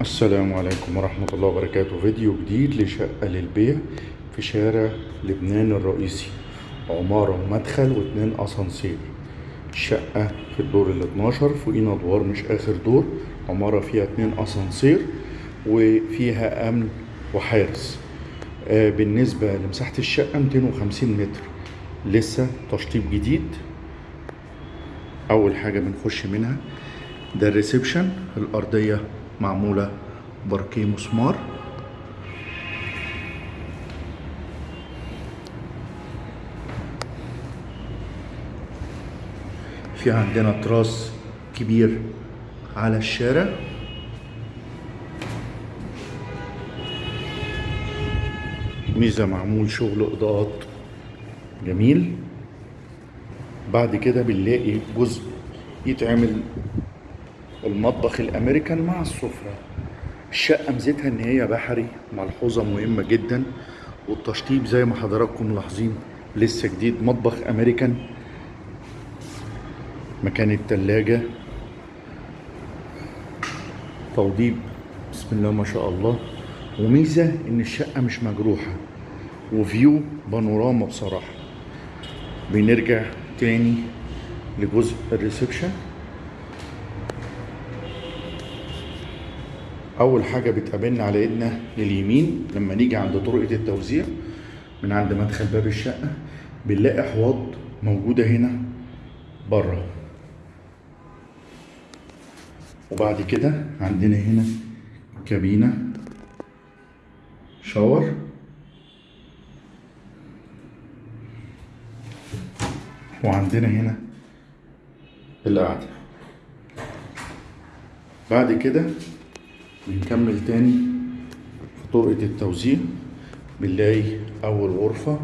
السلام عليكم ورحمة الله وبركاته. فيديو جديد لشقة للبيع في شارع لبنان الرئيسي عمارة ومدخل واتنين أسانسير. الشقة في الدور ال 12 فوقينا أدوار مش آخر دور عمارة فيها اتنين أسانسير وفيها أمن وحارس. آه، بالنسبة لمساحة الشقة 250 متر. لسه تشطيب جديد. أول حاجة بنخش منها ده الريسبشن الأرضية معمولة باركيه مسمار في عندنا تراس كبير على الشارع. ميزة معمول شغل إضاءات. جميل. بعد كده بنلاقي جزء يتعمل المطبخ الأمريكان مع السفرة. الشقة ميزتها إن هي بحري ملحوظة مهمة جدا والتشطيب زي ما حضراتكم ملاحظين لسه جديد. مطبخ أمريكان مكان التلاجة. توضيب بسم الله ما شاء الله. وميزة إن الشقة مش مجروحة وفيو بانوراما بصراحة. بنرجع تاني لجزء الريسبشن. أول حاجة بتقابلنا على إيدنا لليمين لما نيجي عند طرقة التوزيع من عند مدخل باب الشقة بنلاقي حواض موجودة هنا بره. وبعد كده عندنا هنا كابينة شاور. وعندنا هنا القعدة. بعد كده بنكمل تاني في طرقة التوزيع. بنلاقي أول غرفة.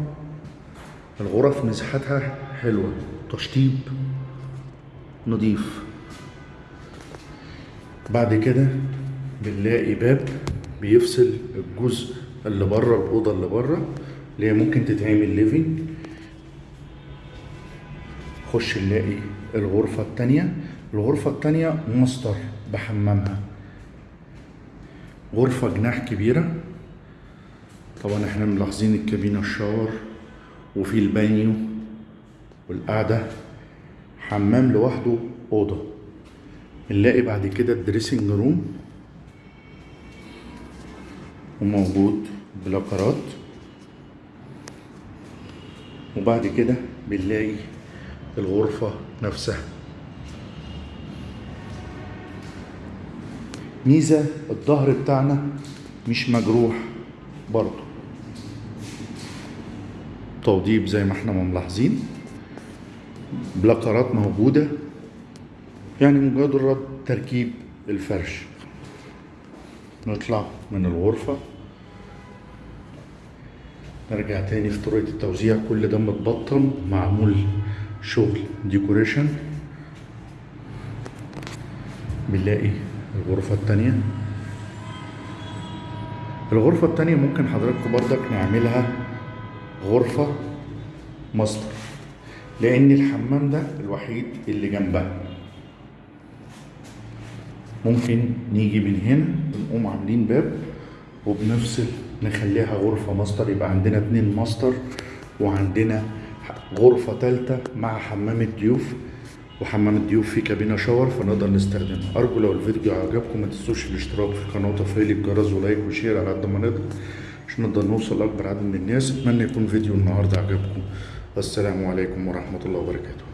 الغرف مساحتها حلوة. تشطيب نضيف. بعد كده بنلاقي باب بيفصل الجزء اللي بره الأوضة اللي بره اللي هي ممكن تتعمل living خش نلاقي الغرفة التانية. الغرفة التانية ماستر بحمامها. غرفة جناح كبيرة. طبعا إحنا ملاحظين الكابينة ال shower وفي البانيو والقعدة. حمام لوحده أوضة. نلاقي بعد كده ال dressing room وموجود بلاكرات. وبعد كده بنلاقي الغرفة نفسها. ميزة الظهر بتاعنا مش مجروح برضو توضيب زي ما إحنا ملاحظين. بلاكرات موجودة. يعني مجرد تركيب الفرش. نطلع من الغرفة. نرجع تاني في طريقة التوزيع. كل ده متبطن معمول شغل ديكوريشن. بنلاقي الغرفة التانية. الغرفة التانية ممكن حضراتكم بردك نعملها غرفة ماستر لأن الحمام ده الوحيد اللي جنبها. ممكن نيجي من هنا نقوم عاملين باب وبنفصل نخليها غرفة ماستر يبقى عندنا اتنين ماستر وعندنا غرفة تالتة مع حمام الضيوف. وحمام الضيوف فيه كابينة shower فنقدر نستخدمها أرجو لو الفيديو عجبكم ما تنسوش الاشتراك في القناة وتفعيل الجرس و like و share على قد ما نقدر عشان نقدر نوصل لأكبر عدد من الناس. أتمنى يكون فيديو النهاردة عجبكم والسلام عليكم ورحمة الله وبركاته.